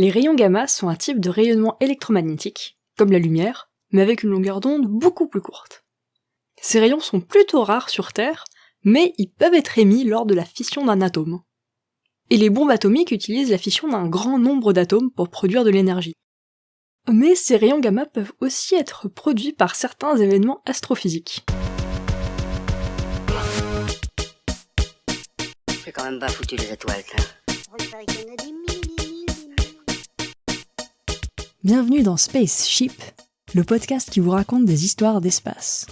Les rayons gamma sont un type de rayonnement électromagnétique, comme la lumière, mais avec une longueur d'onde beaucoup plus courte. Ces rayons sont plutôt rares sur Terre, mais ils peuvent être émis lors de la fission d'un atome. Et les bombes atomiques utilisent la fission d'un grand nombre d'atomes pour produire de l'énergie. Mais ces rayons gamma peuvent aussi être produits par certains événements astrophysiques. C'est quand même pas foutu les étoiles, Bienvenue dans Spaceship, le podcast qui vous raconte des histoires d'espace.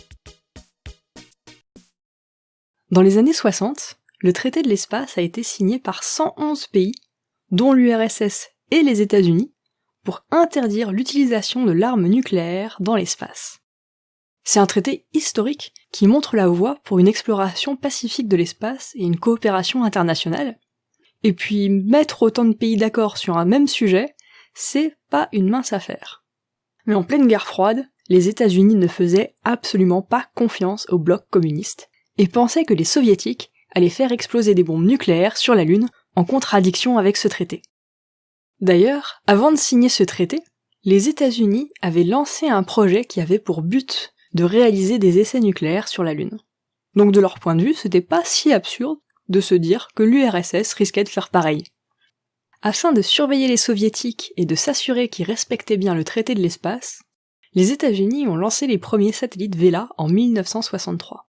Dans les années 60, le traité de l'espace a été signé par 111 pays, dont l'URSS et les États-Unis, pour interdire l'utilisation de l'arme nucléaire dans l'espace. C'est un traité historique qui montre la voie pour une exploration pacifique de l'espace et une coopération internationale. Et puis mettre autant de pays d'accord sur un même sujet, c'est pas une mince affaire. Mais en pleine guerre froide, les États-Unis ne faisaient absolument pas confiance au bloc communiste et pensaient que les soviétiques allaient faire exploser des bombes nucléaires sur la Lune en contradiction avec ce traité. D'ailleurs, avant de signer ce traité, les États-Unis avaient lancé un projet qui avait pour but de réaliser des essais nucléaires sur la Lune. Donc de leur point de vue, c'était pas si absurde de se dire que l'URSS risquait de faire pareil. Afin de surveiller les soviétiques et de s'assurer qu'ils respectaient bien le traité de l'espace, les États-Unis ont lancé les premiers satellites Vela en 1963.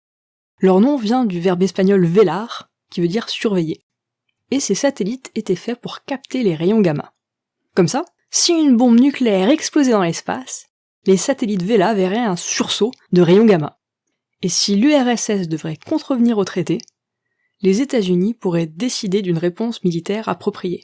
Leur nom vient du verbe espagnol velar, qui veut dire surveiller. Et ces satellites étaient faits pour capter les rayons gamma. Comme ça, si une bombe nucléaire explosait dans l'espace, les satellites Vela verraient un sursaut de rayons gamma. Et si l'URSS devrait contrevenir au traité, les États-Unis pourraient décider d'une réponse militaire appropriée.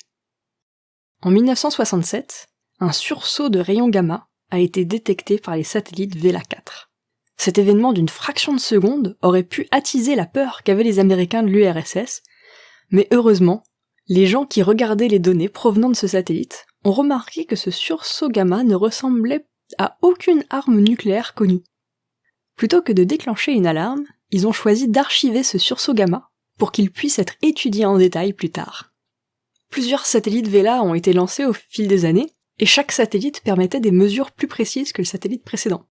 En 1967, un sursaut de rayons gamma a été détecté par les satellites Vela 4. Cet événement d'une fraction de seconde aurait pu attiser la peur qu'avaient les Américains de l'URSS, mais heureusement, les gens qui regardaient les données provenant de ce satellite ont remarqué que ce sursaut gamma ne ressemblait à aucune arme nucléaire connue. Plutôt que de déclencher une alarme, ils ont choisi d'archiver ce sursaut gamma pour qu'il puisse être étudié en détail plus tard. Plusieurs satellites Vela ont été lancés au fil des années, et chaque satellite permettait des mesures plus précises que le satellite précédent.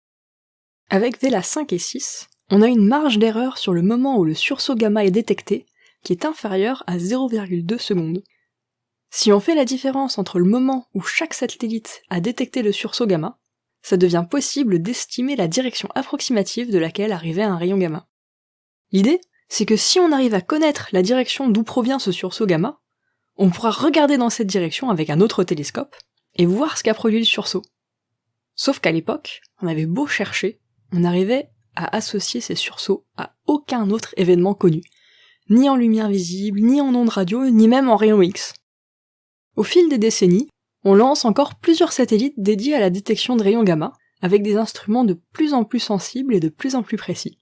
Avec Vela 5 et 6, on a une marge d'erreur sur le moment où le sursaut gamma est détecté, qui est inférieure à 0,2 secondes. Si on fait la différence entre le moment où chaque satellite a détecté le sursaut gamma, ça devient possible d'estimer la direction approximative de laquelle arrivait un rayon gamma. L'idée, c'est que si on arrive à connaître la direction d'où provient ce sursaut gamma, on pourra regarder dans cette direction avec un autre télescope et voir ce qu'a produit le sursaut. Sauf qu'à l'époque, on avait beau chercher, on n'arrivait à associer ces sursauts à aucun autre événement connu, ni en lumière visible, ni en ondes radio, ni même en rayons X. Au fil des décennies, on lance encore plusieurs satellites dédiés à la détection de rayons gamma, avec des instruments de plus en plus sensibles et de plus en plus précis.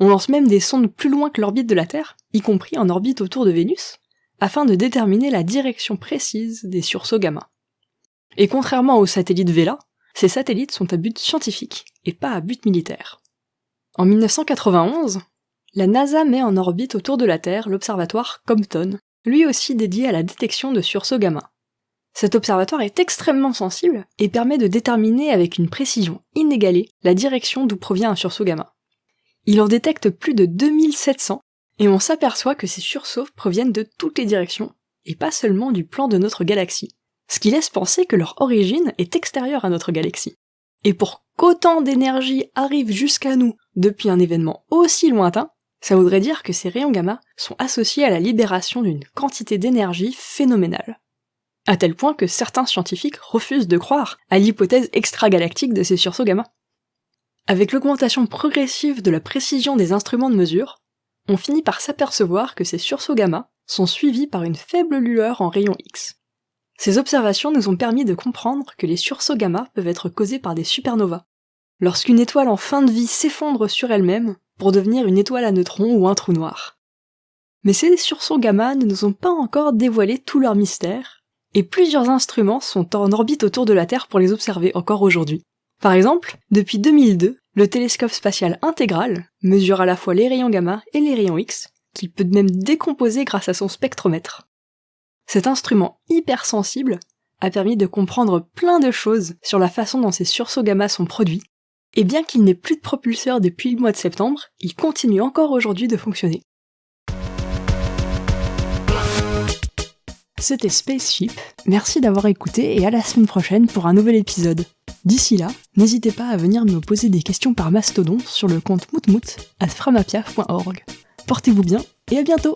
On lance même des sondes plus loin que l'orbite de la Terre, y compris en orbite autour de Vénus, afin de déterminer la direction précise des sursauts gamma. Et contrairement aux satellites Vela, ces satellites sont à but scientifique et pas à but militaire. En 1991, la NASA met en orbite autour de la Terre l'observatoire Compton, lui aussi dédié à la détection de sursauts gamma. Cet observatoire est extrêmement sensible et permet de déterminer avec une précision inégalée la direction d'où provient un sursaut gamma. Il en détecte plus de 2700 et on s'aperçoit que ces sursauts proviennent de toutes les directions, et pas seulement du plan de notre galaxie, ce qui laisse penser que leur origine est extérieure à notre galaxie. Et pour qu'autant d'énergie arrive jusqu'à nous depuis un événement aussi lointain, ça voudrait dire que ces rayons gamma sont associés à la libération d'une quantité d'énergie phénoménale. À tel point que certains scientifiques refusent de croire à l'hypothèse extragalactique de ces sursauts gamma. Avec l'augmentation progressive de la précision des instruments de mesure, on finit par s'apercevoir que ces sursauts gamma sont suivis par une faible lueur en rayon X. Ces observations nous ont permis de comprendre que les sursauts gamma peuvent être causés par des supernovas. Lorsqu'une étoile en fin de vie s'effondre sur elle-même pour devenir une étoile à neutrons ou un trou noir. Mais ces sursauts gamma ne nous ont pas encore dévoilé tout leur mystère, et plusieurs instruments sont en orbite autour de la Terre pour les observer encore aujourd'hui. Par exemple, depuis 2002, le télescope spatial intégral mesure à la fois les rayons gamma et les rayons X, qu'il peut même décomposer grâce à son spectromètre. Cet instrument hypersensible a permis de comprendre plein de choses sur la façon dont ces sursauts gamma sont produits, et bien qu'il n'ait plus de propulseur depuis le mois de septembre, il continue encore aujourd'hui de fonctionner. C'était Spaceship, merci d'avoir écouté et à la semaine prochaine pour un nouvel épisode. D'ici là, n'hésitez pas à venir me poser des questions par mastodon sur le compte moutmout à framapiaf.org. Portez-vous bien et à bientôt